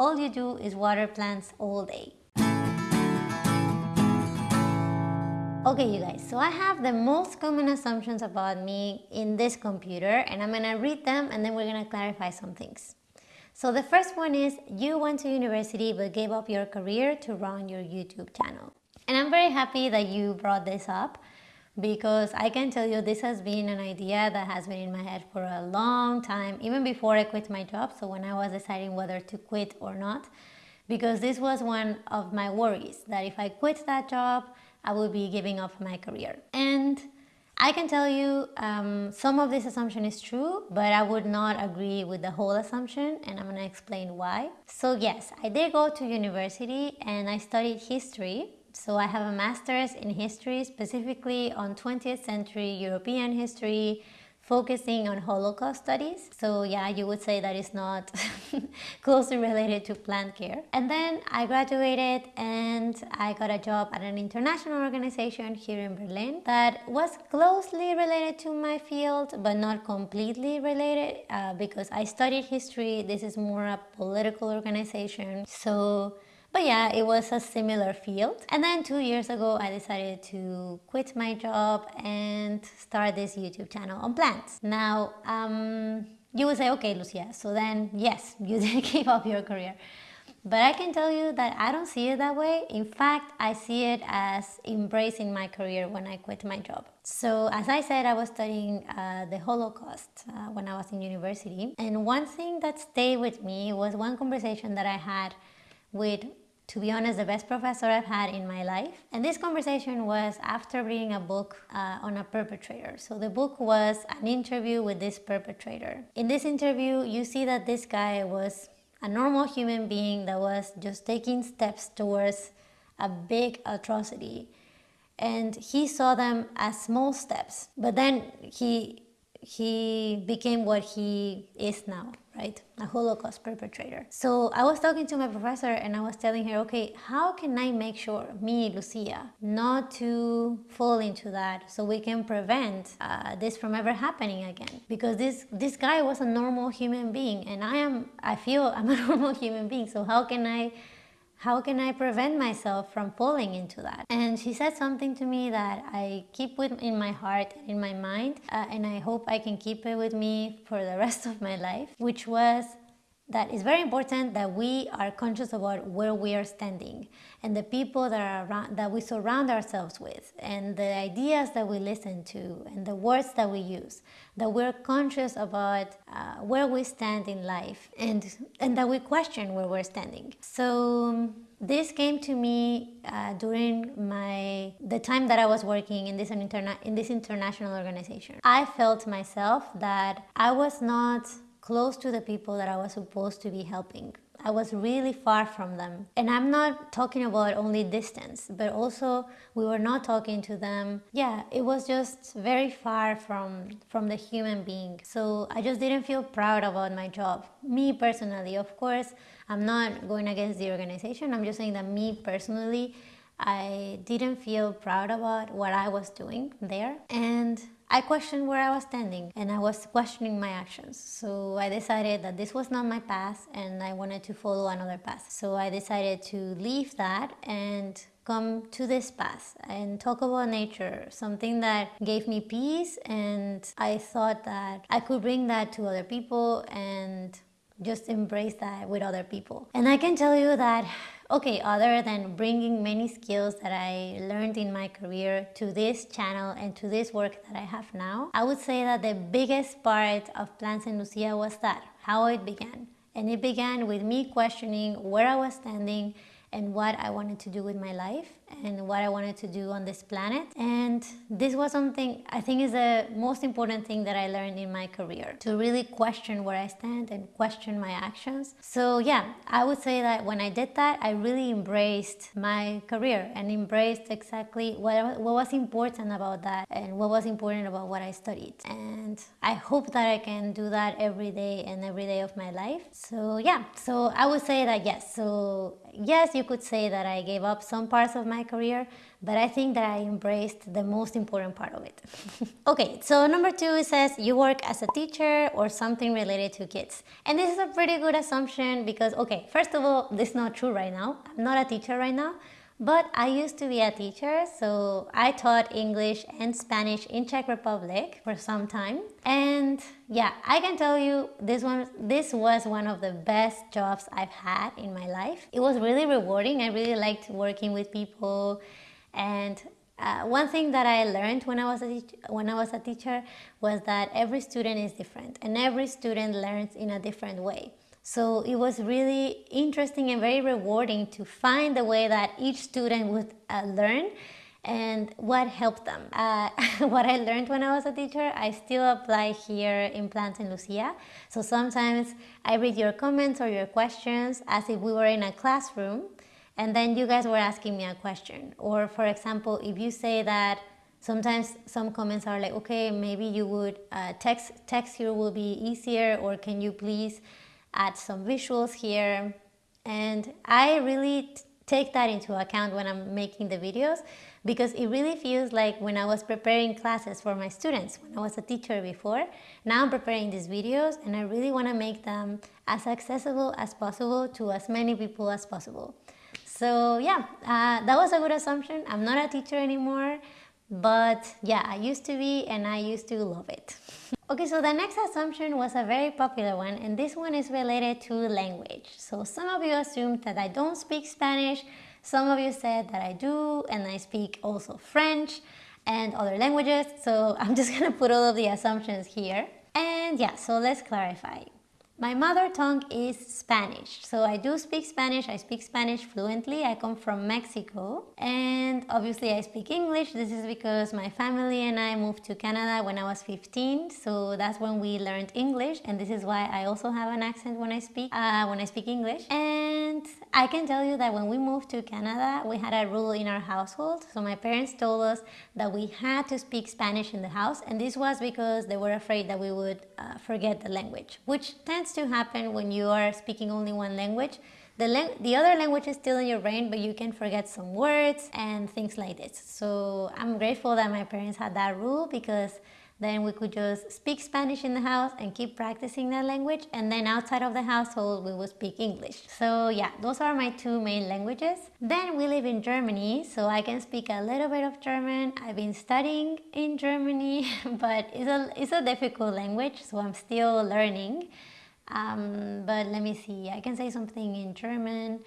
all you do is water plants all day. Okay you guys, so I have the most common assumptions about me in this computer and I'm gonna read them and then we're gonna clarify some things. So the first one is you went to university but gave up your career to run your YouTube channel. And I'm very happy that you brought this up because I can tell you this has been an idea that has been in my head for a long time, even before I quit my job. So when I was deciding whether to quit or not, because this was one of my worries that if I quit that job, I would be giving up my career. And I can tell you um, some of this assumption is true, but I would not agree with the whole assumption and I'm gonna explain why. So yes, I did go to university and I studied history. So I have a master's in history, specifically on 20th century European history, focusing on Holocaust studies. So yeah, you would say that it's not closely related to plant care. And then I graduated and I got a job at an international organization here in Berlin that was closely related to my field, but not completely related uh, because I studied history. This is more a political organization. So but yeah, it was a similar field. And then two years ago, I decided to quit my job and start this YouTube channel on plants. Now, um, you would say, okay, Lucia, so then yes, you did give up your career. But I can tell you that I don't see it that way. In fact, I see it as embracing my career when I quit my job. So as I said, I was studying uh, the Holocaust uh, when I was in university. And one thing that stayed with me was one conversation that I had with to be honest, the best professor I've had in my life. And this conversation was after reading a book uh, on a perpetrator. So the book was an interview with this perpetrator. In this interview, you see that this guy was a normal human being that was just taking steps towards a big atrocity. And he saw them as small steps. But then he he became what he is now, right? A Holocaust perpetrator. So I was talking to my professor and I was telling her, okay, how can I make sure, me, Lucia, not to fall into that so we can prevent uh, this from ever happening again? Because this, this guy was a normal human being and I am, I feel I'm a normal human being. So how can I how can I prevent myself from falling into that? And she said something to me that I keep with in my heart in my mind, uh, and I hope I can keep it with me for the rest of my life, which was that it's very important that we are conscious about where we are standing and the people that are around, that we surround ourselves with and the ideas that we listen to and the words that we use that we're conscious about uh, where we stand in life and and that we question where we're standing so this came to me uh, during my the time that I was working in this interna in this international organization. I felt myself that I was not close to the people that I was supposed to be helping. I was really far from them. And I'm not talking about only distance, but also we were not talking to them. Yeah, it was just very far from, from the human being. So I just didn't feel proud about my job. Me personally, of course, I'm not going against the organization. I'm just saying that me personally, I didn't feel proud about what I was doing there. And I questioned where I was standing and I was questioning my actions. So I decided that this was not my path and I wanted to follow another path. So I decided to leave that and come to this path and talk about nature, something that gave me peace and I thought that I could bring that to other people and just embrace that with other people. And I can tell you that Okay, other than bringing many skills that I learned in my career to this channel and to this work that I have now, I would say that the biggest part of Plants and Lucia was that, how it began. And it began with me questioning where I was standing and what I wanted to do with my life and what I wanted to do on this planet. And this was something I think is the most important thing that I learned in my career to really question where I stand and question my actions. So yeah, I would say that when I did that, I really embraced my career and embraced exactly what, what was important about that and what was important about what I studied. And I hope that I can do that every day and every day of my life. So yeah, so I would say that yes. So yes, you could say that I gave up some parts of my career, but I think that I embraced the most important part of it. okay, so number two, says you work as a teacher or something related to kids. And this is a pretty good assumption because, okay, first of all, this is not true right now. I'm not a teacher right now, but I used to be a teacher, so I taught English and Spanish in Czech Republic for some time. And yeah, I can tell you this one this was one of the best jobs I've had in my life. It was really rewarding. I really liked working with people and uh, one thing that I learned when I was a when I was a teacher was that every student is different and every student learns in a different way. So it was really interesting and very rewarding to find the way that each student would uh, learn and what helped them. Uh, what I learned when I was a teacher, I still apply here in Plants in Lucia. So sometimes I read your comments or your questions as if we were in a classroom and then you guys were asking me a question. Or for example, if you say that sometimes some comments are like, okay, maybe you would uh, text, text here will be easier or can you please add some visuals here. And I really take that into account when I'm making the videos because it really feels like when I was preparing classes for my students, when I was a teacher before, now I'm preparing these videos and I really want to make them as accessible as possible to as many people as possible. So yeah, uh, that was a good assumption. I'm not a teacher anymore, but yeah, I used to be and I used to love it. Okay, so the next assumption was a very popular one, and this one is related to language. So some of you assumed that I don't speak Spanish, some of you said that I do, and I speak also French and other languages. So I'm just gonna put all of the assumptions here. And yeah, so let's clarify. My mother tongue is Spanish, so I do speak Spanish. I speak Spanish fluently. I come from Mexico, and obviously I speak English. This is because my family and I moved to Canada when I was 15, so that's when we learned English, and this is why I also have an accent when I speak uh, when I speak English. And I can tell you that when we moved to Canada, we had a rule in our household. So my parents told us that we had to speak Spanish in the house, and this was because they were afraid that we would uh, forget the language, which tends tends to happen when you are speaking only one language. The, the other language is still in your brain, but you can forget some words and things like this. So I'm grateful that my parents had that rule because then we could just speak Spanish in the house and keep practicing that language. And then outside of the household, we would speak English. So yeah, those are my two main languages. Then we live in Germany, so I can speak a little bit of German. I've been studying in Germany, but it's a, it's a difficult language, so I'm still learning. Um, but let me see, I can say something in German.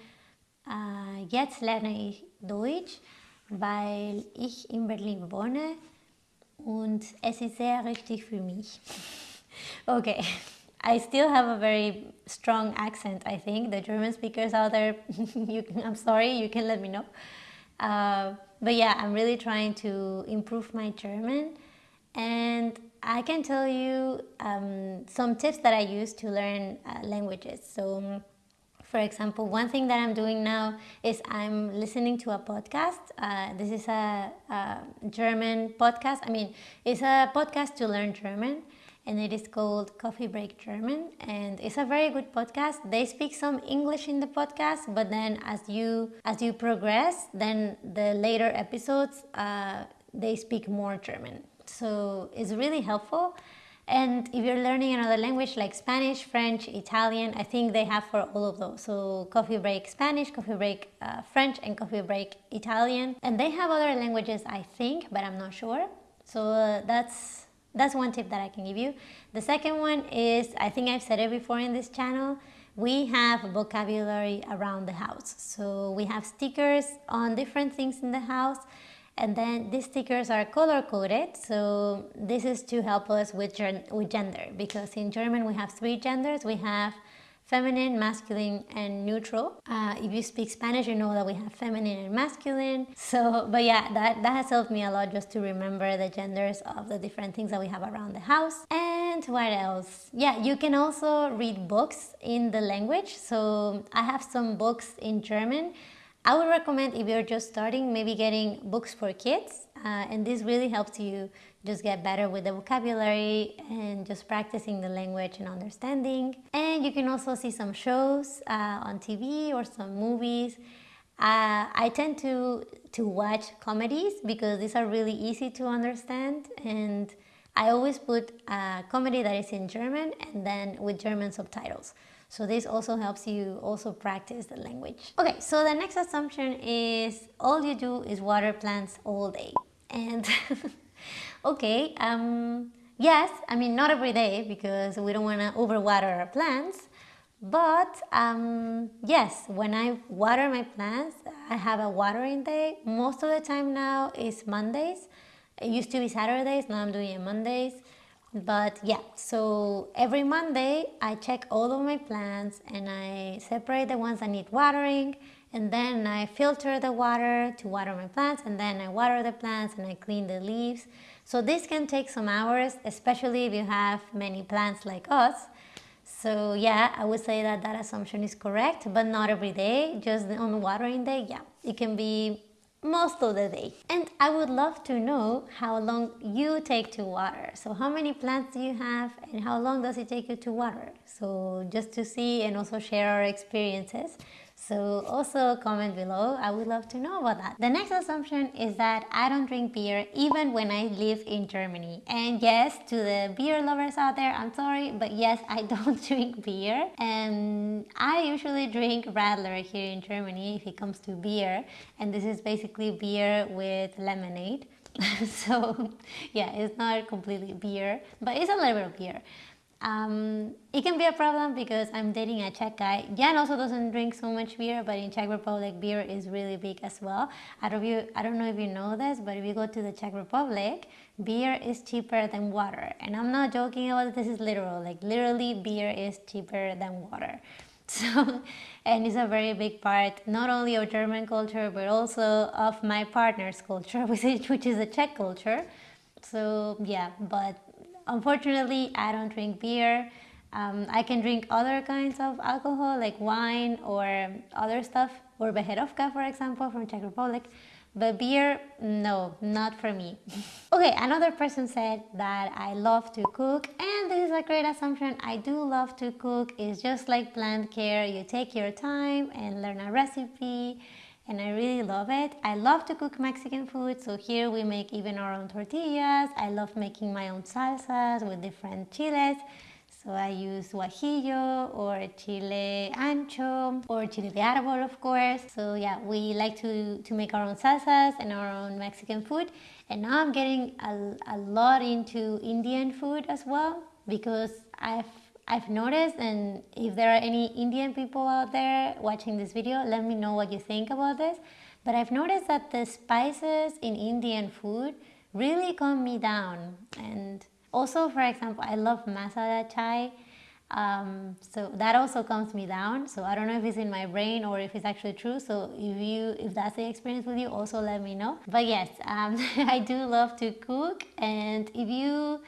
Uh, jetzt lerne ich Deutsch, weil ich in Berlin wohne und es ist sehr richtig für mich. okay, I still have a very strong accent, I think. The German speakers out there, you, I'm sorry, you can let me know. Uh, but yeah, I'm really trying to improve my German and I can tell you um, some tips that I use to learn uh, languages. So, for example, one thing that I'm doing now is I'm listening to a podcast. Uh, this is a, a, German podcast. I mean, it's a podcast to learn German, and it is called Coffee Break German. And it's a very good podcast. They speak some English in the podcast, but then as you as you progress, then the later episodes uh, they speak more German. So it's really helpful. And if you're learning another language like Spanish, French, Italian, I think they have for all of those. So Coffee Break Spanish, Coffee Break uh, French, and Coffee Break Italian. And they have other languages, I think, but I'm not sure. So uh, that's that's one tip that I can give you. The second one is, I think I've said it before in this channel, we have vocabulary around the house. So we have stickers on different things in the house and then these stickers are color coded so this is to help us with, with gender because in German we have three genders we have feminine, masculine, and neutral. Uh, if you speak Spanish, you know that we have feminine and masculine. So, but yeah, that, that has helped me a lot just to remember the genders of the different things that we have around the house. And what else? Yeah, you can also read books in the language. So I have some books in German I would recommend if you're just starting, maybe getting books for kids. Uh, and this really helps you just get better with the vocabulary and just practicing the language and understanding. And you can also see some shows uh, on TV or some movies. Uh, I tend to to watch comedies because these are really easy to understand and I always put a comedy that is in German and then with German subtitles. So this also helps you also practice the language. Okay, so the next assumption is all you do is water plants all day. And okay, um, yes, I mean not every day because we don't want to overwater our plants, but um, yes, when I water my plants, I have a watering day. Most of the time now is Mondays. It used to be Saturdays, now I'm doing it Mondays. But yeah, so every Monday I check all of my plants and I separate the ones that need watering and then I filter the water to water my plants and then I water the plants and I clean the leaves. So this can take some hours, especially if you have many plants like us. So yeah, I would say that that assumption is correct, but not every day, just on watering day, yeah, it can be most of the day. And I would love to know how long you take to water. So how many plants do you have and how long does it take you to water? So just to see and also share our experiences. So also comment below, I would love to know about that. The next assumption is that I don't drink beer even when I live in Germany. And yes, to the beer lovers out there, I'm sorry, but yes, I don't drink beer. And I usually drink Radler here in Germany if it comes to beer. And this is basically beer with lemonade. so yeah, it's not completely beer, but it's a little bit of beer. Um, it can be a problem because I'm dating a Czech guy. Jan also doesn't drink so much beer, but in Czech Republic, beer is really big as well. I don't, you, I don't know if you know this, but if you go to the Czech Republic, beer is cheaper than water. And I'm not joking about this is literal. Like literally, beer is cheaper than water. So, and it's a very big part not only of German culture, but also of my partner's culture, which is, which is a Czech culture. So yeah, but Unfortunately, I don't drink beer. Um, I can drink other kinds of alcohol like wine or other stuff or Becherovka for example from Czech Republic. But beer no not for me. Okay another person said that I love to cook and this is a great assumption. I do love to cook. It's just like plant care. You take your time and learn a recipe and I really love it. I love to cook Mexican food, so here we make even our own tortillas. I love making my own salsas with different chiles. So I use guajillo or chile ancho or chile de árbol of course. So yeah, we like to, to make our own salsas and our own Mexican food. And now I'm getting a, a lot into Indian food as well because I've I've noticed and if there are any Indian people out there watching this video, let me know what you think about this. But I've noticed that the spices in Indian food really calm me down. And also, for example, I love masala chai. Um, so that also calms me down. So I don't know if it's in my brain or if it's actually true. So if you, if that's the experience with you, also let me know. But yes, um, I do love to cook. And if you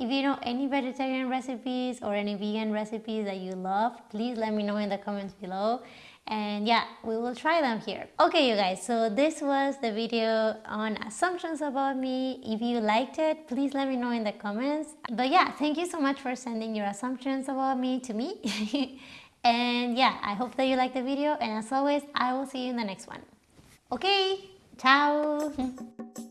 if you know any vegetarian recipes or any vegan recipes that you love, please let me know in the comments below. And yeah, we will try them here. Okay, you guys, so this was the video on assumptions about me. If you liked it, please let me know in the comments. But yeah, thank you so much for sending your assumptions about me to me. and yeah, I hope that you liked the video. And as always, I will see you in the next one. Okay, ciao!